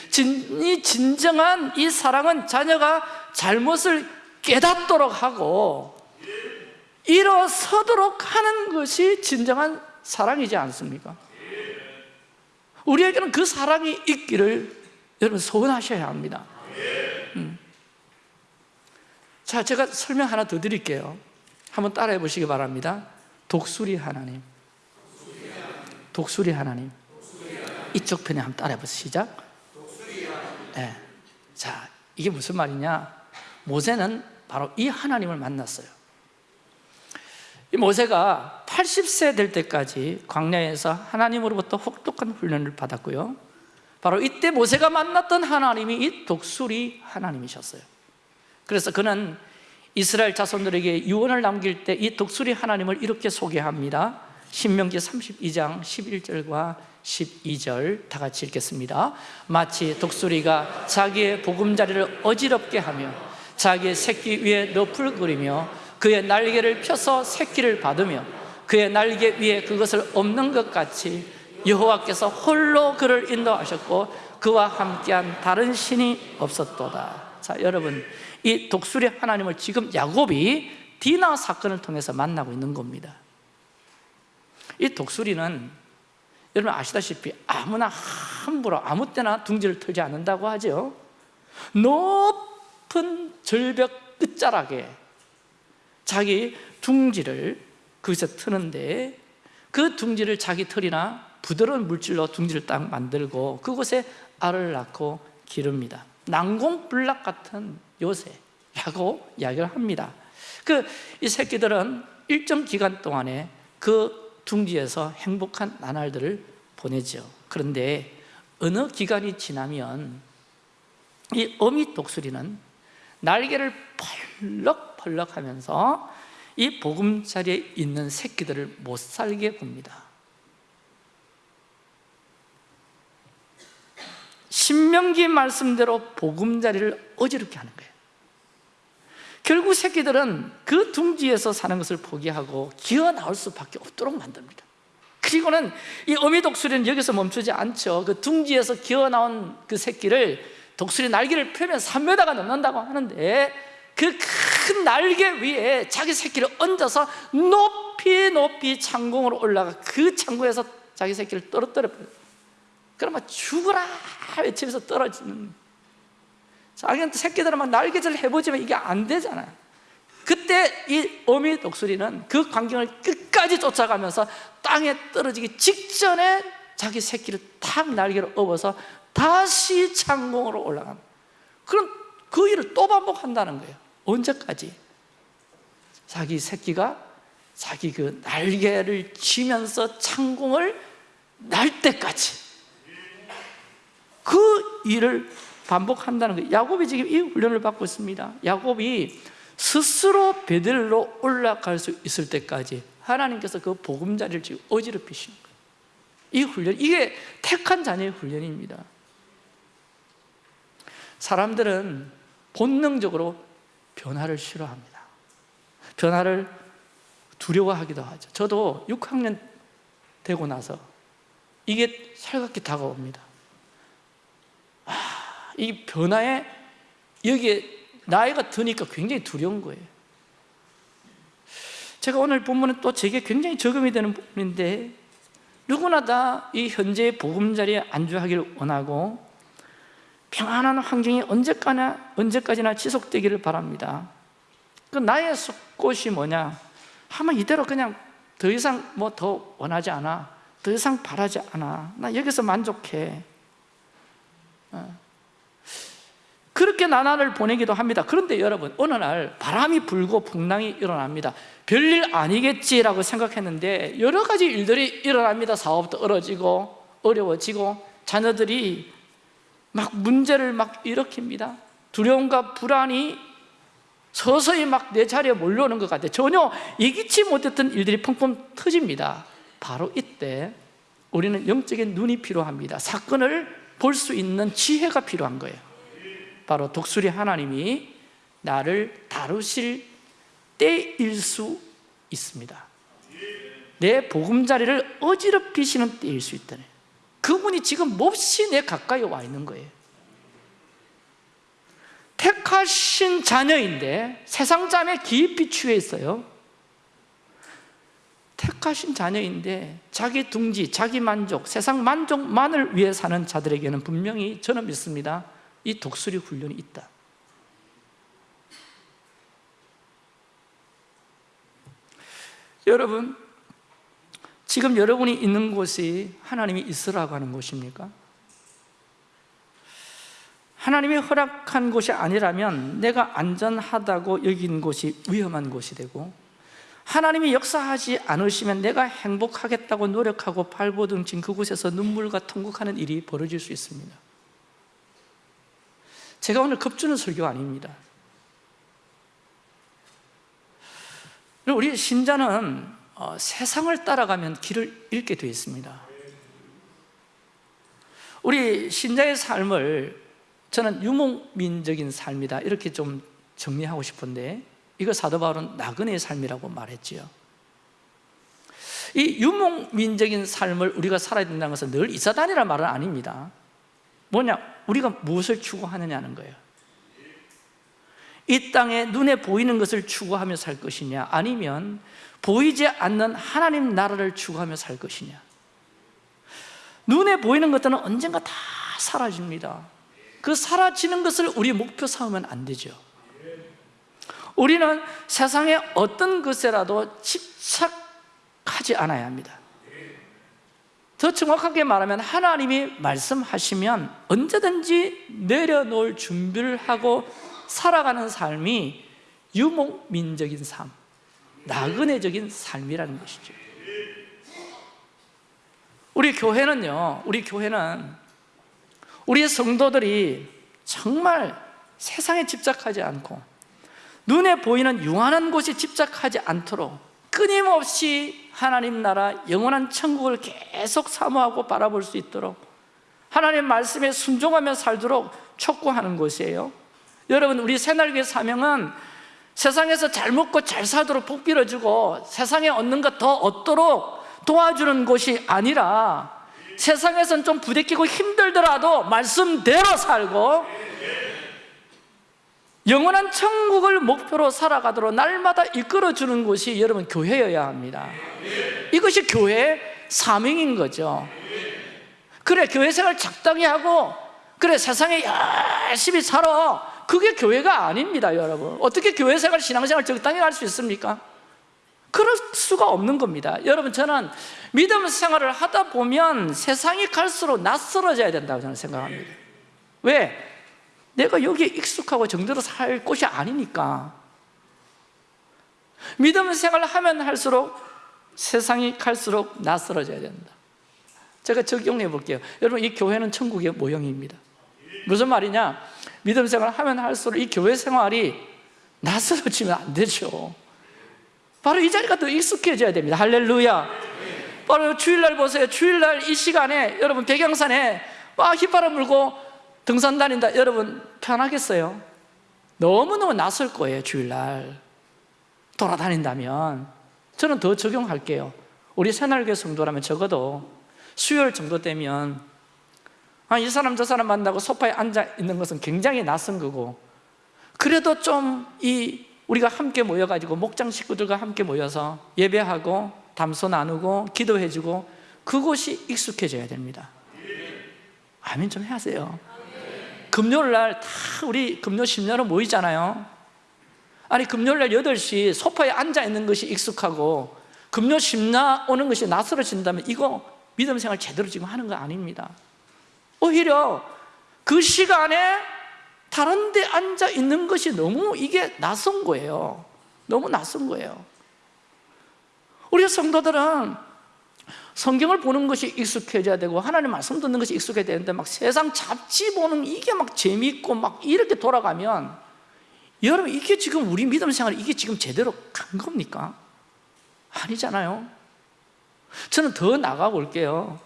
진, 이 진정한 이 사랑은 자녀가 잘못을 깨닫도록 하고 일어서도록 하는 것이 진정한 사랑이지 않습니까? 우리에게는 그 사랑이 있기를 여러분 소원하셔야 합니다 음. 자, 제가 설명 하나 더 드릴게요 한번 따라해 보시기 바랍니다 독수리 하나님 독수리 하나님. 이쪽 편에 한번 따라해 보세요. 시작. 네. 자, 이게 무슨 말이냐? 모세는 바로 이 하나님을 만났어요. 이 모세가 80세 될 때까지 광야에서 하나님으로부터 혹독한 훈련을 받았고요. 바로 이때 모세가 만났던 하나님이 이 독수리 하나님이셨어요. 그래서 그는 이스라엘 자손들에게 유언을 남길 때 이 독수리 하나님을 이렇게 소개합니다 신명기 32장 11절과 12절 다 같이 읽겠습니다. 마치 독수리가 자기의 보금자리를 어지럽게 하며 자기의 새끼 위에 그리며 그의 날개를 펴서 새끼를 받으며 그의 날개 위에 그것을 없는 것 같이 여호와께서 홀로 그를 인도하셨고 그와 함께한 다른 신이 없었도다. 자 여러분 이 독수리 하나님을 지금 야곱이 디나 사건을 통해서 만나고 있는 겁니다 이 독수리는 여러분 아시다시피 아무나 함부로 아무 때나 둥지를 틀지 않는다고 하죠. 높은 절벽 끝자락에 자기 둥지를 거기서 트는데 그 둥지를 자기 털이나 부드러운 물질로 둥지를 딱 만들고 그곳에 알을 낳고 기릅니다. 난공불락 같은 요새라고 이야기를 합니다. 그 이 새끼들은 일정 기간 동안에 그 둥지에서 행복한 나날들을 보내죠 그런데 어느 기간이 지나면 이 어미 독수리는 날개를 펄럭펄럭 하면서 이 보금자리에 있는 새끼들을 못 살게 굽니다. 신명기 말씀대로 보금자리를 어지럽게 하는 거예요 결국 새끼들은 그 둥지에서 사는 것을 포기하고 기어 나올 수밖에 없도록 만듭니다. 그리고는 이 어미 독수리는 여기서 멈추지 않죠. 그 둥지에서 기어 나온 그 새끼를 독수리 날개를 펴면 3m가 넘는다고 하는데 그 큰 날개 위에 자기 새끼를 얹어서 높이 높이 창공으로 올라가 그 창고에서 자기 새끼를 떨어뜨려 버려요. 그러면 죽어라! 외치면서 떨어지는 자기한테 새끼들은 막 날개질 해보지만 이게 안 되잖아요. 그때 이 어미 독수리는 그 광경을 끝까지 쫓아가면서 땅에 떨어지기 직전에 자기 새끼를 탁 날개로 업어서 다시 창공으로 올라가는 그럼 그 일을 또 반복한다는 거예요. 언제까지? 자기 새끼가 자기 그 날개를 치면서 창공을 날 때까지. 그 일을 반복한다는 거예요 야곱이 지금 이 훈련을 받고 있습니다. 야곱이 스스로 베들로 올라갈 수 있을 때까지 하나님께서 그 보금자리를 지금 어지럽히시는 거예요. 이 훈련, 이게 택한 자녀의 훈련입니다. 사람들은 본능적으로 변화를 싫어합니다. 변화를 두려워하기도 하죠. 저도 6학년 되고 나서 이게 살갑게 다가옵니다. 아, 이 변화에 여기에 나이가 드니까 굉장히 두려운 거예요. 제가 오늘 본문은 또 제게 굉장히 적용이 되는 부분인데 누구나 다 이 현재의 보금자리에 안주하기를 원하고 평안한 환경이 언제까나, 언제까지나 지속되기를 바랍니다. 그 나의 속꽃이 뭐냐? 하면 이대로 그냥 더 이상 뭐 더 원하지 않아. 더 이상 바라지 않아. 나 여기서 만족해. 어. 그렇게 나날을 보내기도 합니다. 그런데 여러분 어느 날 바람이 불고 풍랑이 일어납니다. 별일 아니겠지라고 생각했는데 여러 가지 일들이 일어납니다. 사업도 얼어지고 어려워지고 자녀들이 막 문제를 막 일으킵니다. 두려움과 불안이 서서히 막 내 자리에 몰려오는 것 같아요. 전혀 예기치 못했던 일들이 펑펑 터집니다. 바로 이때 우리는 영적인 눈이 필요합니다. 사건을 볼 수 있는 지혜가 필요한 거예요 바로 독수리 하나님이 나를 다루실 때일 수 있습니다. 내 보금자리를 어지럽히시는 때일 수 있다네. 그분이 지금 몹시 내 가까이 와 있는 거예요. 택하신 자녀인데 세상 잠에 깊이 취해 있어요. 택하신 자녀인데 자기 둥지, 자기 만족, 세상 만족만을 위해 사는 자들에게는 분명히 저는 믿습니다 이 독수리 훈련이 있다 여러분 지금 여러분이 있는 곳이 하나님이 있으라고 하는 곳입니까? 하나님이 허락한 곳이 아니라면 내가 안전하다고 여긴 곳이 위험한 곳이 되고 하나님이 역사하지 않으시면 내가 행복하겠다고 노력하고 발버둥 친 그곳에서 눈물과 통곡하는 일이 벌어질 수 있습니다 제가 오늘 겁주는 설교가 아닙니다. 우리 신자는 어, 세상을 따라가면 길을 잃게 되어 있습니다. 우리 신자의 삶을 저는 유목민적인 삶이다. 이렇게 좀 정리하고 싶은데 이거 사도 바울은 나그네의 삶이라고 말했지요. 이 유목민적인 삶을 우리가 살아야 된다는 것은 늘 이사단이라는 말은 아닙니다. 뭐냐? 우리가 무엇을 추구하느냐는 거예요. 이 땅에 눈에 보이는 것을 추구하며 살 것이냐? 아니면 보이지 않는 하나님 나라를 추구하며 살 것이냐? 눈에 보이는 것들은 언젠가 다 사라집니다. 그 사라지는 것을 우리 목표 삼으면 안 되죠. 우리는 세상의 어떤 것에라도 집착하지 않아야 합니다 더 정확하게 말하면 하나님이 말씀하시면 언제든지 내려놓을 준비를 하고 살아가는 삶이 유목민적인 삶 나그네적인 삶이라는 것이죠. 우리 교회는요 우리 교회는 우리의 성도들이 정말 세상에 집착하지 않고 눈에 보이는 유한한 곳에 집착하지 않도록 끊임없이 하나님 나라 영원한 천국을 계속 사모하고 바라볼 수 있도록 하나님 말씀에 순종하며 살도록 촉구하는 곳이에요. 여러분 우리 새날교회 사명은 세상에서 잘 먹고 잘 살도록 복 빌어주고 세상에 얻는 것 더 얻도록 도와주는 곳이 아니라 세상에선 좀 부대끼고 힘들더라도 말씀대로 살고 영원한 천국을 목표로 살아가도록 날마다 이끌어주는 곳이 여러분 교회여야 합니다. 이것이 교회의 사명인 거죠. 그래 교회 생활 적당히 하고 그래 세상에 열심히 살아. 그게 교회가 아닙니다 여러분. 어떻게 교회 생활 신앙생활 적당히 할 수 있습니까? 그럴 수가 없는 겁니다. 여러분 저는 믿음 생활을 하다 보면 세상이 갈수록 낯설어져야 된다고 저는 생각합니다. 왜? 내가 여기에 익숙하고 정대로 살 곳이 아니니까. 믿음 생활을 하면 할수록 세상이 갈수록 낯설어져야 된다. 제가 적용해 볼게요. 여러분 이 교회는 천국의 모형입니다. 무슨 말이냐? 믿음 생활을 하면 할수록 이 교회 생활이 낯설어지면 안 되죠. 바로 이 자리가 더 익숙해져야 됩니다. 할렐루야. 바로 주일날 보세요. 주일날 이 시간에 여러분 백양산에 막 휘바람 불고 등산 다닌다. 여러분 편하겠어요? 너무너무 낯설 거예요 주일날. 돌아다닌다면. 저는 더 적용할게요. 우리 새날교 성도라면 적어도 수요일 정도 되면 아, 이 사람 저 사람 만나고 소파에 앉아 있는 것은 굉장히 낯선 거고. 그래도 좀 이 우리가 함께 모여가지고 목장 식구들과 함께 모여서 예배하고 담소 나누고 기도해주고 그곳이 익숙해져야 됩니다. 아멘 좀 하세요 금요일 날 다 우리 금요 심야로 모이잖아요. 아니 금요일 날 8시 소파에 앉아 있는 것이 익숙하고 금요 심야 오는 것이 낯설어진다면 이거 믿음 생활 제대로 지금 하는 거 아닙니다. 오히려 그 시간에 다른 데 앉아 있는 것이 너무 이게 낯선 거예요. 너무 낯선 거예요. 우리 성도들은 성경을 보는 것이 익숙해져야 되고 하나님 말씀 듣는 것이 익숙해야 되는데 막 세상 잡지 보는 이게 막 재미있고 막 이렇게 돌아가면 여러분 이게 지금 우리 믿음 생활 이게 지금 제대로 간 겁니까? 아니잖아요. 저는 더 나가 볼게요.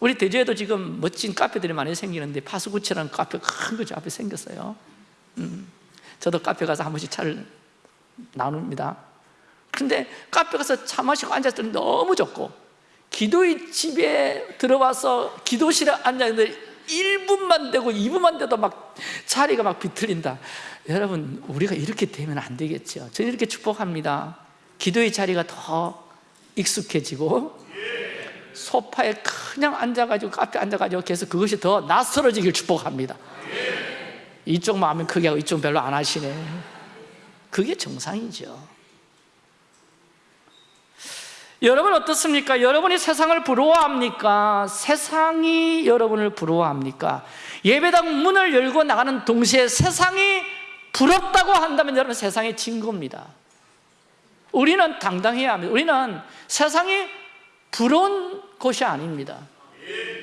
우리 대주에도 지금 멋진 카페들이 많이 생기는데 파수구치라는 카페가 큰 거죠. 앞에 생겼어요. 음, 저도 카페 가서 한 번씩 차를 나눕니다. 근데 카페 가서 차 마시고 앉았을 때 너무 좋고 기도의 집에 들어와서 기도실에 앉았는데 1분만 되고 2분만 돼도 막 자리가 막 비틀린다. 여러분 우리가 이렇게 되면 안 되겠죠. 저는 이렇게 축복합니다. 기도의 자리가 더 익숙해지고 소파에 그냥 앉아가지고 카페 앉아가지고 계속 그것이 더 낯설어지길 축복합니다. 이쪽 마음은 크게 하고 이쪽 별로 안 하시네. 그게 정상이죠 여러분 어떻습니까? 여러분이 세상을 부러워합니까? 세상이 여러분을 부러워합니까? 예배당 문을 열고 나가는 동시에 세상이 부럽다고 한다면 여러분 세상에 진 겁니다 우리는 당당해야 합니다 우리는 세상이 부러운 곳이 아닙니다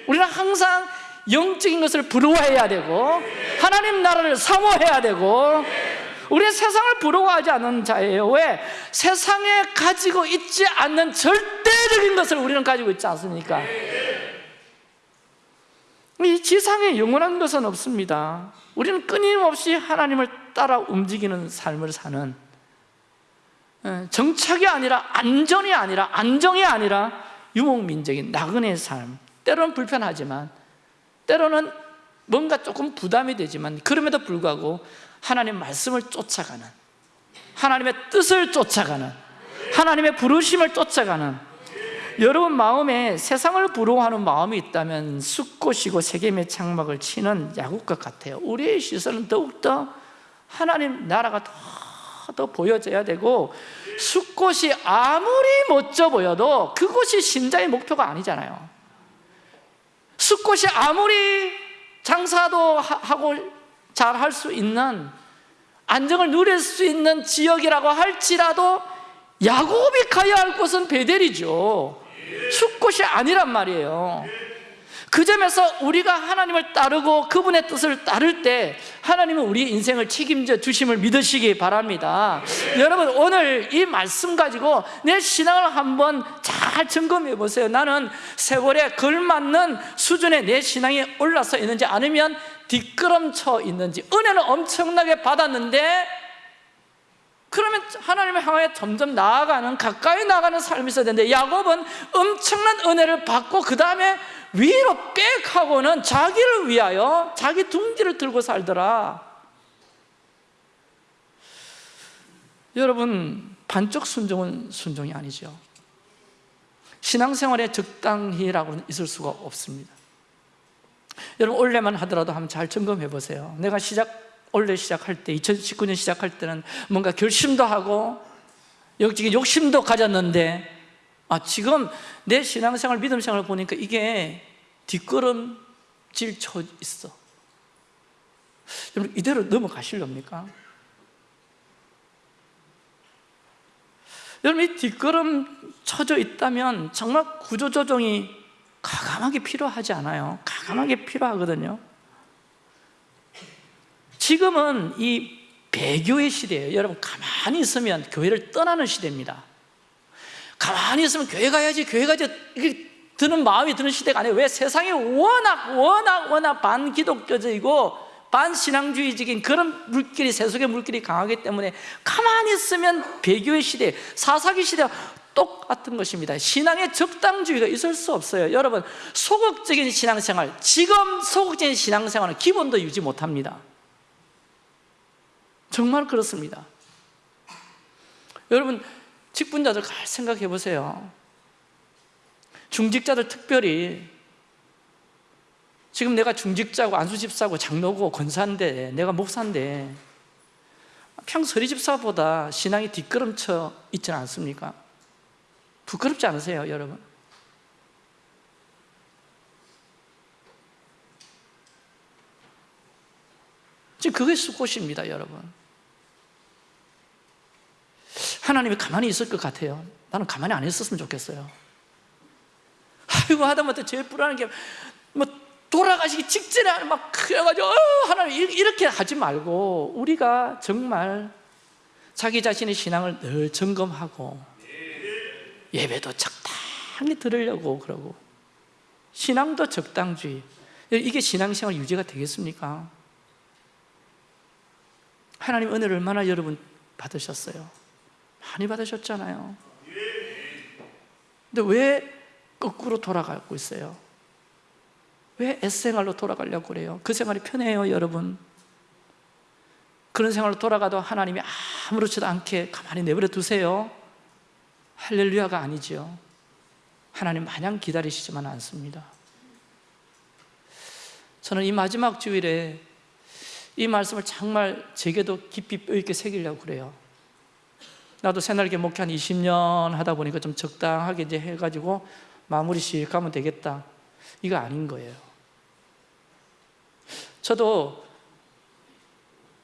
우리는 항상 영적인 것을 부러워해야 되고 하나님 나라를 사모해야 되고 우리는 세상을 부러워하지 않는 자예요 왜? 세상에 가지고 있지 않는 절대적인 것을 우리는 가지고 있지 않습니까? 이 지상에 영원한 것은 없습니다 우리는 끊임없이 하나님을 따라 움직이는 삶을 사는 예, 정착이 아니라 안전이 아니라 안정이 아니라 유목민적인 나그네의 삶 때로는 불편하지만 때로는 뭔가 조금 부담이 되지만 그럼에도 불구하고 하나님 말씀을 쫓아가는 하나님의 뜻을 쫓아가는 하나님의 부르심을 쫓아가는 여러분 마음에 세상을 부러워하는 마음이 있다면 숫꽃이고 세겜의 창막을 치는 야곱과 같아요. 우리의 시선은 더욱더 하나님 나라가 더, 더 보여져야 되고 숫꽃이 아무리 멋져 보여도 그것이 신자의 목표가 아니잖아요. 숫꽃이 아무리 장사도 하고 잘 할 수 있는 안정을 누릴 수 있는 지역이라고 할지라도 야곱이 가야 할 곳은 베델이죠. 숫꽃이 아니란 말이에요. 그 점에서 우리가 하나님을 따르고 그분의 뜻을 따를 때 하나님은 우리 인생을 책임져 주심을 믿으시기 바랍니다. 여러분 오늘 이 말씀 가지고 내 신앙을 한번 잘 점검해 보세요. 나는 세월에 걸맞는 수준의 내 신앙이 올라서 있는지 아니면 뒷걸음쳐 있는지 은혜는 엄청나게 받았는데 그러면 하나님을 향해 점점 나아가는 가까이 나가는 삶이 있어야 되는데 야곱은 엄청난 은혜를 받고 그 다음에 위로 빽 하고는 자기를 위하여 자기 둥지를 들고 살더라. 여러분 반쪽 순종은 순종이 아니죠. 신앙생활에 적당히라고는 있을 수가 없습니다 여러분 올해만 하더라도 한번 잘 점검해 보세요 내가 시작 올해 시작할 때 2019년 시작할 때는 뭔가 결심도 하고 역적인 욕심도 가졌는데 아 지금 내 신앙생활 믿음 생활을 보니까 이게 뒷걸음질 쳐 있어 여러분 이대로 넘어가실렵니까? 여러분 이 뒷걸음 쳐져 있다면 정말 구조조정이 가감하게 필요하지 않아요? 가감하게 필요하거든요. 지금은 이 배교의 시대예요. 여러분 가만히 있으면 교회를 떠나는 시대입니다. 가만히 있으면 교회 가야지 교회 가야지. 드는 마음이 드는 시대가 아니에요. 왜? 세상이 워낙 워낙 워낙 반기독교적이고 반신앙주의적인 그런 물길이 세속의 물길이 강하기 때문에 가만히 있으면 배교의 시대 사사기 시대와 똑같은 것입니다. 신앙의 적당주의가 있을 수 없어요. 여러분 소극적인 신앙생활 지금 소극적인 신앙생활은 기본도 유지 못합니다. 정말 그렇습니다. 여러분 직분자들 잘 생각해 보세요. 중직자들 특별히 지금 내가 중직자고 안수집사고 장로고 권사인데 내가 목사인데 평소 서리집사보다 신앙이 뒷걸음쳐 있지는 않습니까? 부끄럽지 않으세요 여러분? 지금 그게 수고십니다 여러분. 하나님이 가만히 있을 것 같아요. 나는 가만히 안 있었으면 좋겠어요. 아이고 하다못해 제일 불안한 게 뭐 돌아가시기 직전에 막 그래가지고 어, 하나님 이렇게 하지 말고 우리가 정말 자기 자신의 신앙을 늘 점검하고 예배도 적당히 들으려고 그러고 신앙도 적당주의 이게 신앙생활 유지가 되겠습니까? 하나님 은혜를 얼마나 여러분 받으셨어요? 많이 받으셨잖아요 근데 왜 거꾸로 돌아가고 있어요? 왜 S생활로 돌아가려고 그래요? 그 생활이 편해요 여러분 그런 생활로 돌아가도 하나님이 아무렇지도 않게 가만히 내버려 두세요 할렐루야가 아니죠 하나님 마냥 기다리시지만 않습니다. 저는 이 마지막 주일에 이 말씀을 정말 제게도 깊이 뼈있게 새기려고 그래요. 나도 새날개 목회 한 20년 하다 보니까 좀 적당하게 이제 해가지고 마무리 씩 하면 되겠다. 이거 아닌 거예요. 저도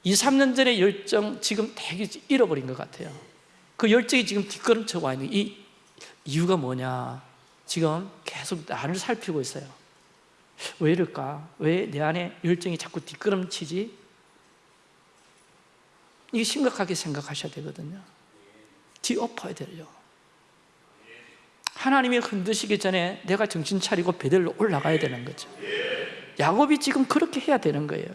2, 3년 전에 열정 지금 되게 잃어버린 것 같아요 그 열정이 지금 뒷걸음쳐 와 있는 이 이유가 뭐냐? 지금 계속 나를 살피고 있어요. 왜 이럴까? 왜 내 안에 열정이 자꾸 뒷걸음치지? 이게 심각하게 생각하셔야 되거든요. 뒤엎어야 돼요 하나님이 흔드시기 전에 내가 정신 차리고 베델로 올라가야 되는 거죠. 야곱이 지금 그렇게 해야 되는 거예요.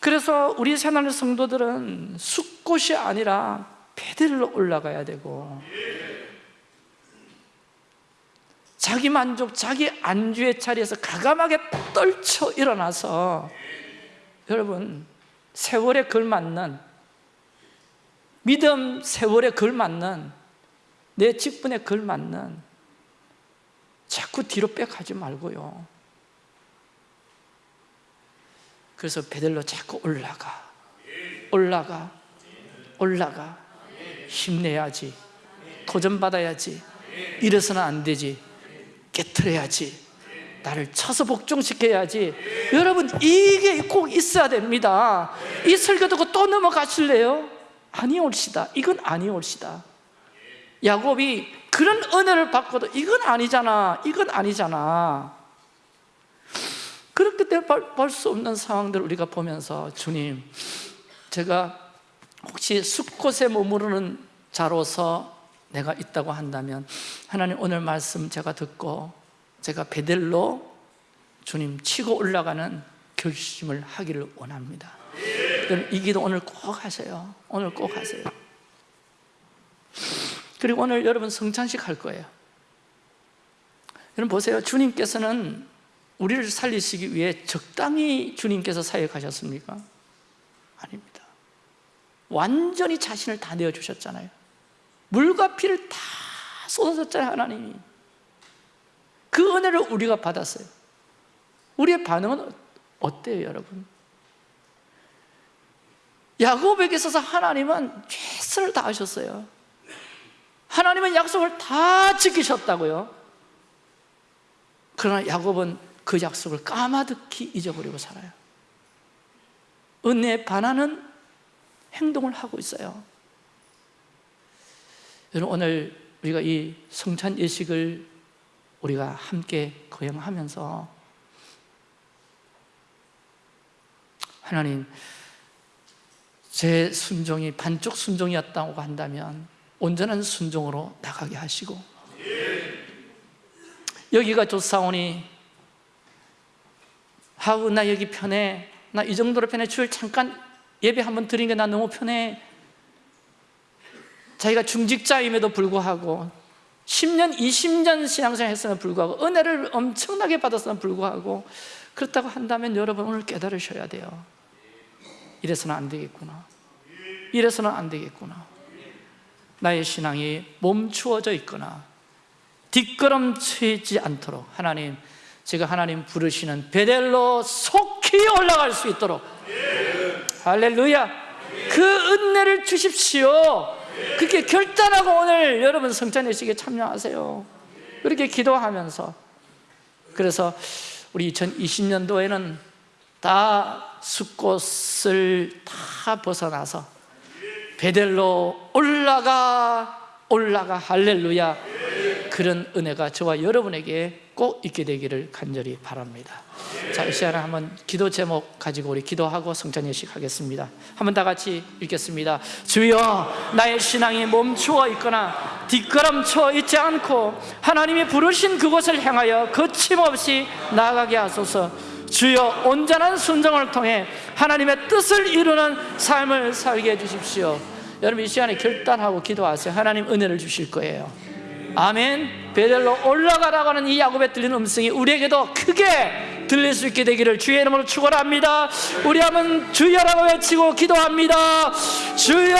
그래서 우리 새나는 성도들은 숲곳이 아니라 베델로 올라가야 되고. 자기 만족, 자기 안주의 자리에서 가감하게 떨쳐 일어나서 여러분 세월에 걸맞는 믿음 세월에 걸맞는 내 직분에 걸맞는 자꾸 뒤로 빼가지 말고요. 그래서 베델로 자꾸 올라가. 올라가. 올라가 힘내야지. 도전받아야지. 이래서는 안 되지. 깨트려야지. 나를 쳐서 복종시켜야지. 여러분 이게 꼭 있어야 됩니다. 이 설교 듣고 또 넘어가실래요? 아니올시다. 이건 아니올시다. 야곱이 그런 은혜를 받고도 이건 아니잖아. 이건 아니잖아. 때문에 볼수 없는 상황들을 우리가 보면서 주님 제가 혹시 숲곳에 머무르는 자로서 내가 있다고 한다면 하나님 오늘 말씀 제가 듣고 제가 베델로 주님 치고 올라가는 결심을 하기를 원합니다. 이 기도 오늘 꼭 하세요. 오늘 꼭 하세요. 그리고 오늘 여러분 성찬식 할 거예요. 여러분 보세요. 주님께서는 우리를 살리시기 위해 적당히 주님께서 사역하셨습니까? 아닙니다. 완전히 자신을 다 내어주셨잖아요 물과 피를 다 쏟아졌잖아요 하나님이. 그 은혜를 우리가 받았어요. 우리의 반응은 어때요 여러분? 야곱에게 있어서 하나님은 최선을 다하셨어요. 하나님은 약속을 다 지키셨다고요. 그러나 야곱은 그 약속을 까마득히 잊어버리고 살아요. 은혜에 반하는 행동을 하고 있어요 여러분 오늘 우리가 이 성찬 예식을 우리가 함께 거행하면서 하나님 제 순종이 반쪽 순종이었다고 한다면 온전한 순종으로 나가게 하시고 여기가 좋사오니 하우 나 여기 편해 나 이 정도로 편해 주일 잠깐 예배 한번 드린 게 나 너무 편해 자기가 중직자임에도 불구하고 10년, 20년 신앙생활 했음에도 불구하고 은혜를 엄청나게 받았음에도 불구하고 그렇다고 한다면 여러분 오늘 깨달으셔야 돼요. 이래서는 안 되겠구나. 이래서는 안 되겠구나. 나의 신앙이 멈추어져 있거나 뒷걸음치지 않도록 하나님 제가 하나님 부르시는 베델로 속히 올라갈 수 있도록. 할렐루야. 그 은혜를 주십시오 그렇게 결단하고 오늘 여러분 성찬 예식에 참여하세요. 그렇게 기도하면서. 그래서 우리 2020년도에는 다 숲꽃을 다 벗어나서 베델로 올라가 올라가 할렐루야. 그런 은혜가 저와 여러분에게 꼭 있게 되기를 간절히 바랍니다. 자, 이 시간에 한번 기도 제목 가지고 우리 기도하고 성찬 예식 하겠습니다. 한번 다 같이 읽겠습니다. 주여 나의 신앙이 멈추어 있거나 뒷걸음쳐 있지 않고 하나님이 부르신 그곳을 향하여 거침없이 나아가게 하소서. 주여 온전한 순종을 통해 하나님의 뜻을 이루는 삶을 살게 해주십시오. 여러분 이 시간에 결단하고 기도하세요. 하나님 은혜를 주실 거예요 아멘. 베델로 올라가라고 하는 이 야곱의 들리는 음성이 우리에게도 크게 들릴 수 있게 되기를 주의 이름으로 축원합니다. 우리 한번 주여라고 외치고 기도합니다. 주여